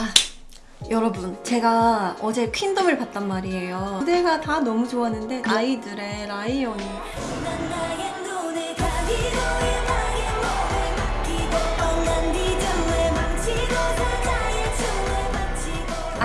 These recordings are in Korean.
아 여러분 제가 어제 퀸덤을 봤단 말이에요. 무대가 다 너무 좋았는데 아이들의 라이언이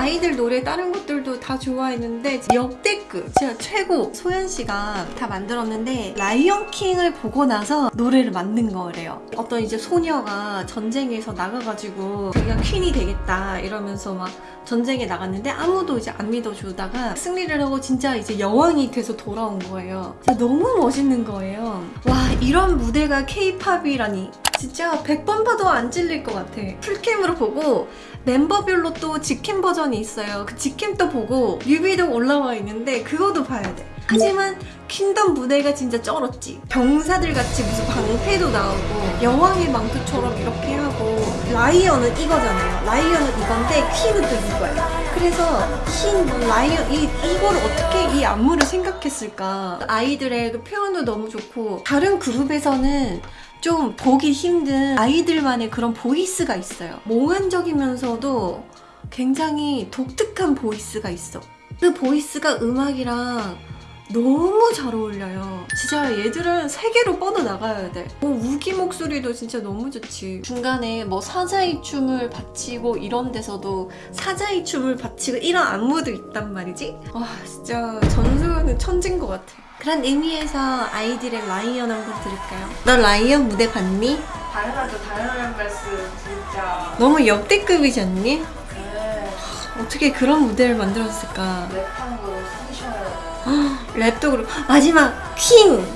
아이들 노래 다른 것들도 다 좋아했는데 역대급 진짜 최고 소연 씨가 다 만들었는데 라이언 킹을 보고 나서 노래를 만든 거래요. 어떤 이제 소녀가 전쟁에서 나가가지고 자기가 퀸이 되겠다 이러면서 막 전쟁에 나갔는데 아무도 이제 안 믿어주다가 승리를 하고 진짜 이제 여왕이 돼서 돌아온 거예요. 진짜 너무 멋있는 거예요. 와 이런 무대가 케이팝이라니 진짜 100번 봐도 안 찔릴 것 같아. 풀캠으로 보고 멤버별로 또 직캠 버전이 있어요. 그 직캠도 보고 뮤비도 올라와 있는데 그거도 봐야 돼. 하지만 퀸덤 무대가 진짜 쩔었지. 병사들 같이 무슨 방패도 나오고 여왕의 망토처럼 이렇게 하고 Lion은 이거잖아요. Lion은 이건데 queen은 또 이거야. 그래서 queen, 뭐 lion 이, 이걸 어떻게 이 안무를 생각했을까? 아이들의 그 표현도 너무 좋고 다른 그룹에서는 좀 보기 힘든 아이들만의 그런 voice가 있어요. 몽환적이면서도 굉장히 독특한 voice가 있어. 그 voice가 음악이랑 너무 잘 어울려요. 진짜 얘들은 세계로 뻗어나가야 돼. 어, 우기 목소리도 진짜 너무 좋지. 중간에 뭐 사자의 춤을 바치고 이런 데서도 사자의 춤을 바치고 이런 안무도 있단 말이지? 와 진짜 전소연은 천재인 것 같아. 그런 의미에서 아이들의 라이언 한번 들을까요? 너 라이언 무대 봤니? 당연하죠. 당연한 말씀 진짜. 너무 역대급이지 않니? 네. 어떻게 그런 무대를 만들었을까? 랩한 거 숨쉬어요 랩도 그렇고 마지막 퀸